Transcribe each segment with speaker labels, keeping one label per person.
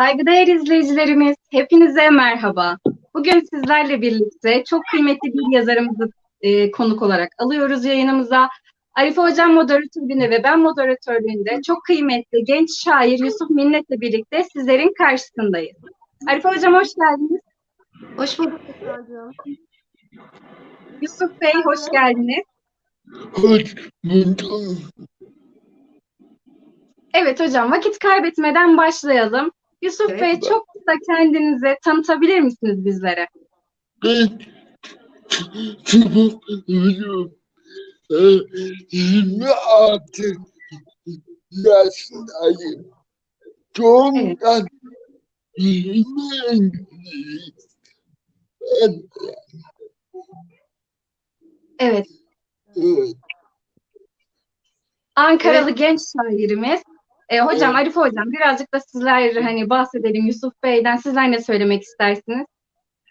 Speaker 1: Saygıdeğer izleyicilerimiz, hepinize merhaba. Bugün sizlerle birlikte çok kıymetli bir yazarımızı e, konuk olarak alıyoruz yayınımıza. Arife Hocam moderatörlüğünde ve ben moderatörlüğünde çok kıymetli genç şair Yusuf Minnet'le birlikte sizlerin karşısındayız. Arife Hocam hoş geldiniz.
Speaker 2: Hoş bulduk.
Speaker 1: Yusuf Bey hoş geldiniz.
Speaker 3: Hoş bulduk.
Speaker 1: Evet hocam vakit kaybetmeden başlayalım. Yusuf
Speaker 2: Evet.
Speaker 1: Bey çok kısa kendinizi tanıtabilir misiniz bizlere?
Speaker 3: Ben biliyorum. 26 yaşındayım. Doğumdan 20 İngiliz. Ben,
Speaker 1: Evet,
Speaker 3: evet,
Speaker 1: Ankaralı genç şairimiz. E, hocam,
Speaker 3: Evet.
Speaker 1: Arife hocam birazcık da sizler hani bahsedelim Yusuf Bey'den. Sizler ne söylemek istersiniz?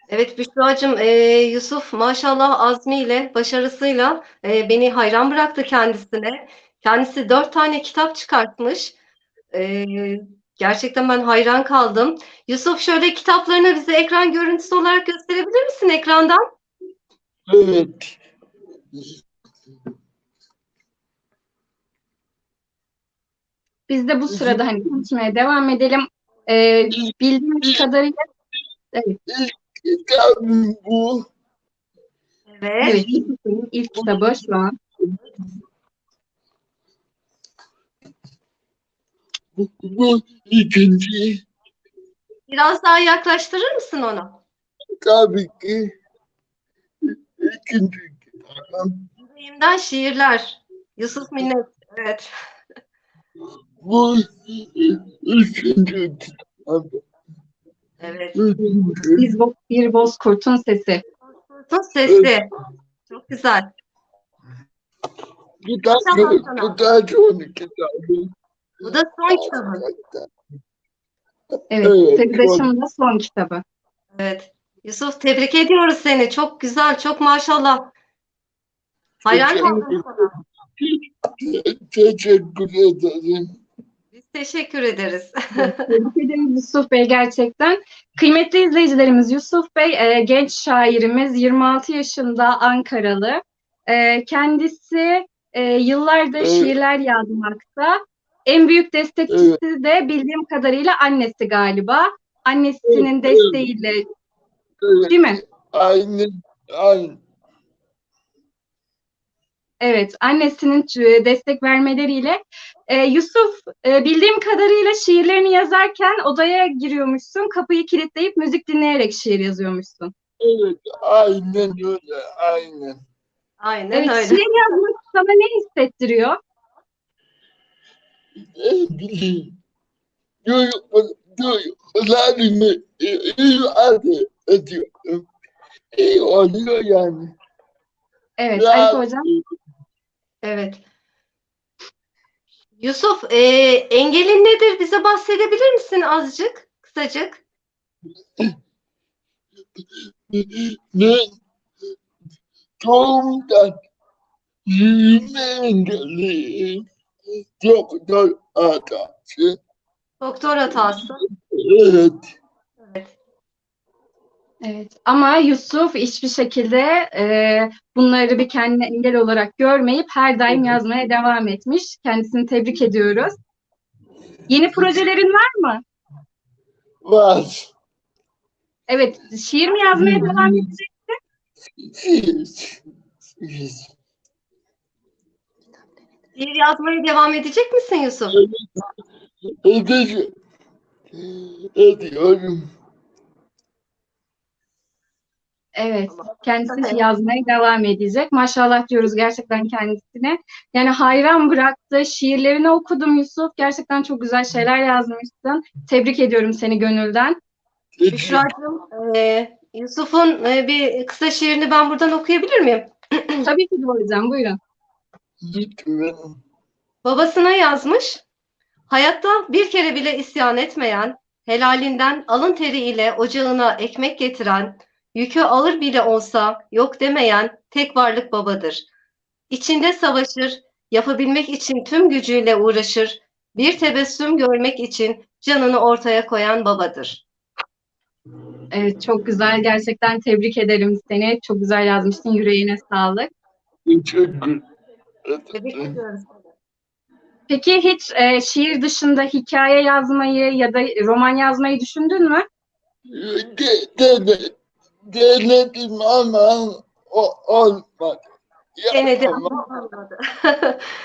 Speaker 2: Evet Büşra'cığım, e, Yusuf maşallah azmiyle, başarısıyla e, beni hayran bıraktı kendisine. Kendisi dört tane kitap çıkartmış. E, gerçekten ben hayran kaldım. Yusuf şöyle kitaplarını bize ekran görüntüsü olarak gösterebilir misin ekrandan?
Speaker 3: evet.
Speaker 1: Biz de bu sırada hani konuşmaya devam edelim. E, bildiğimiz kadarıyla evet,
Speaker 3: Kitabım bu.
Speaker 2: Evet.
Speaker 1: evet ilk kitabı şu an.
Speaker 3: Bu, bu ikinci
Speaker 2: Biraz daha yaklaştırır mısın onu?
Speaker 3: tabii ki ikinci kitabım.
Speaker 2: Yüreğimden şiirler. Yusuf Minnet. Evet.
Speaker 3: Bu üçüncü.
Speaker 2: Evet.
Speaker 1: Biz Bo- bir Bozkurt'un sesi.
Speaker 2: Tut sesli. Çok güzel.
Speaker 3: Kitap
Speaker 2: Tamam, tamam.
Speaker 3: kitap son kitabım.
Speaker 2: Bu da son kitabın.
Speaker 1: Evet,
Speaker 3: Evet,
Speaker 1: Sırdaşım'ın da son kitabı.
Speaker 2: Evet. Yusuf tebrik ediyoruz seni. Çok güzel, çok maşallah. Hayran kaldım sana.
Speaker 3: Teşekkür ederim.
Speaker 2: Teşekkür ederiz.
Speaker 1: Tebrik ederiz Yusuf Bey gerçekten. Kıymetli izleyicilerimiz Yusuf Bey e, genç şairimiz 26 yaşında Ankaralı. E, kendisi e, yıllardır
Speaker 3: Evet.
Speaker 1: şiirler yazmakta. En büyük destekçisi de bildiğim kadarıyla annesi galiba. Annesinin
Speaker 3: Evet, evet.
Speaker 1: desteğiyle
Speaker 3: Evet,
Speaker 1: değil mi?
Speaker 3: aynen, aynen.
Speaker 1: Evet, annesinin e, destek vermeleriyle. E, Yusuf, e, bildiğim kadarıyla şiirlerini yazarken odaya giriyormuşsun, kapıyı kilitleyip müzik dinleyerek şiir yazıyormuşsun.
Speaker 3: Evet, aynen öyle, aynen.
Speaker 2: Aynen
Speaker 1: Evet,
Speaker 2: öyle.
Speaker 1: şiir yazmak sana ne hissettiriyor?
Speaker 3: Ne bileyim, duygu- duygularımı ifade ediyorum. İyi oluyor yani.
Speaker 1: Evet,
Speaker 3: Ya-
Speaker 1: Arif Hocam.
Speaker 2: Evet. Yusuf, e, engelin nedir? Bize bahsedebilir misin azıcık, kısacık?
Speaker 3: Ben doğumdan yürüme engelliyim. Doktor hatası.
Speaker 2: Doktor hatası.
Speaker 3: Evet.
Speaker 1: Evet, ama Yusuf hiçbir şekilde e, bunları bir kendine engel olarak görmeyip her daim yazmaya devam etmiş. Kendisini tebrik ediyoruz. Yeni projelerin var mı?
Speaker 3: Var.
Speaker 1: Evet, şiir mi yazmaya devam edecek?
Speaker 3: Siz. Siz.
Speaker 2: Şiir yazmaya devam edecek misin Yusuf?
Speaker 3: Edeceğim. Ediyorum.
Speaker 1: Evet, kendisi yazmaya devam edecek. Maşallah diyoruz gerçekten kendisine. Yani hayran bıraktı. Şiirlerini okudum Yusuf. Gerçekten çok güzel şeyler yazmışsın. Tebrik ediyorum seni gönülden.
Speaker 2: Büşra'cığım, e, Yusuf'un e, bir kısa şiirini ben buradan okuyabilir miyim?
Speaker 1: Tabii ki hocam, buyurun.
Speaker 3: Lütfen.
Speaker 2: Babasına yazmış. Hayatta bir kere bile isyan etmeyen, helalinden alın teriyle ocağına ekmek getiren, yükü alır bile olsa yok demeyen tek varlık babadır. İçinde savaşır, yapabilmek için tüm gücüyle uğraşır, Bir tebessüm görmek için canını ortaya koyan babadır.
Speaker 1: Evet, çok güzel. Gerçekten tebrik ederim seni. Çok güzel yazmışsın. Yüreğine sağlık.
Speaker 3: Teşekkür
Speaker 2: Tebrik
Speaker 3: ederim.
Speaker 2: ediyoruz.
Speaker 1: Peki hiç e, şiir dışında hikaye yazmayı ya da roman yazmayı düşündün mü?
Speaker 3: De, de, denedim ama o olmadı.
Speaker 2: Denedi
Speaker 3: Yapamam.
Speaker 2: ama olmadı.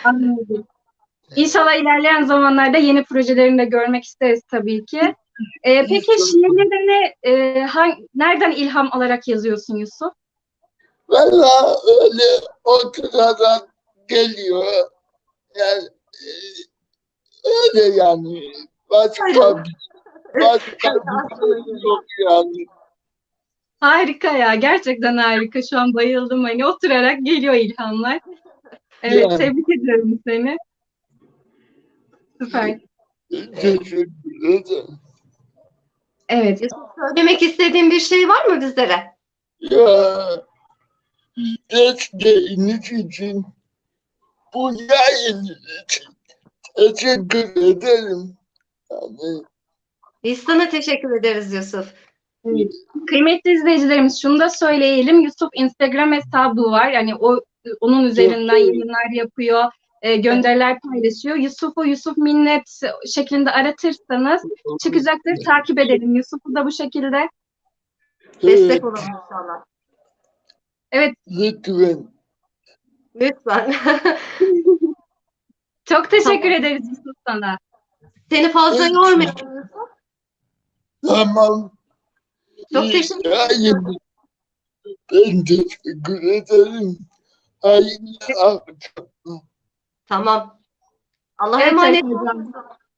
Speaker 1: Anladım. İnşallah ilerleyen zamanlarda yeni projelerini de görmek isteriz tabii ki. E, peki şiirlerini e, hang- nereden ilham alarak yazıyorsun Yusuf?
Speaker 3: Valla öyle oturarak geliyor. Yani e, öyle yani. Başka başka bir şey yok yani.
Speaker 1: Harika ya, gerçekten harika. Şu an bayıldım. Hani oturarak geliyor ilhamlar. Evet,
Speaker 3: Yani.
Speaker 1: tebrik ediyorum seni. Süper.
Speaker 3: Teşekkür ederim.
Speaker 1: Evet,
Speaker 2: Yusuf, söylemek istediğin bir şey var mı bizlere?
Speaker 3: Ya desteğiniz için bu yayın için teşekkür ederim. Yani
Speaker 2: Biz sana teşekkür ederiz Yusuf.
Speaker 1: Evet. Kıymetli izleyicilerimiz şunu da söyleyelim. Yusuf Instagram hesabı var. Yani o onun üzerinden
Speaker 3: Evet.
Speaker 1: yayınlar yapıyor, e, gönderiler paylaşıyor. Yusuf'u Yusuf Minnet şeklinde aratırsanız çıkacaktır. Takip edelim. Yusuf'u da bu şekilde.
Speaker 2: Destek
Speaker 3: evet,
Speaker 2: olalım inşallah.
Speaker 3: lütfen.
Speaker 2: Lütfen.
Speaker 1: Çok teşekkür
Speaker 2: Tamam.
Speaker 1: ederiz Yusuf sana.
Speaker 2: Seni fazla
Speaker 3: Evet.
Speaker 2: yormayalım Yusuf.
Speaker 3: Tamam.
Speaker 2: Çok teşekkür
Speaker 3: yayın. Ben teşekkür ederim. Hayırlı akşamlar.
Speaker 2: Tamam. Allah'a emanet
Speaker 1: Sayın
Speaker 2: ol.
Speaker 1: Hocam.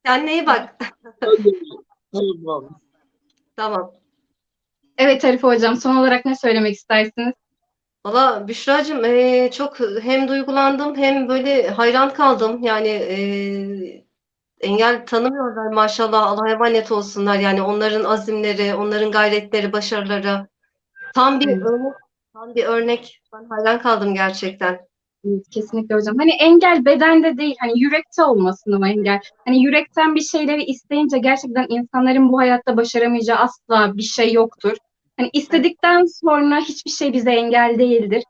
Speaker 2: Kendine iyi bak.
Speaker 3: Tamam.
Speaker 2: Tamam.
Speaker 1: Evet Arife Hocam, son olarak ne söylemek istersiniz?
Speaker 2: Valla Büşra'cığım eee, çok hem duygulandım hem böyle hayran kaldım. Yani eee, engel tanımıyorlar maşallah. Allah'a emanet olsunlar. Yani onların azimleri, onların gayretleri, başarıları. Tam bir
Speaker 1: Evet.
Speaker 2: örnek, tam bir örnek. Ben hayran kaldım gerçekten.
Speaker 1: Kesinlikle hocam. Hani engel bedende değil, hani yürekte olmasın o engel. Hani yürekten bir şeyleri isteyince gerçekten insanların bu hayatta başaramayacağı asla bir şey yoktur. Hani istedikten sonra hiçbir şey bize engel değildir.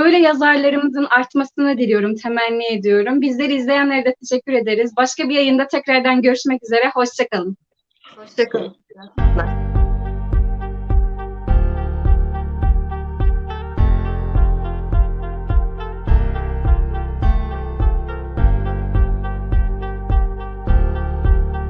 Speaker 1: Böyle yazarlarımızın artmasını diliyorum, temenni ediyorum. Bizleri izleyenlere de teşekkür ederiz. Başka bir yayında tekrardan görüşmek üzere. Hoşçakalın.
Speaker 2: Hoşçakalın.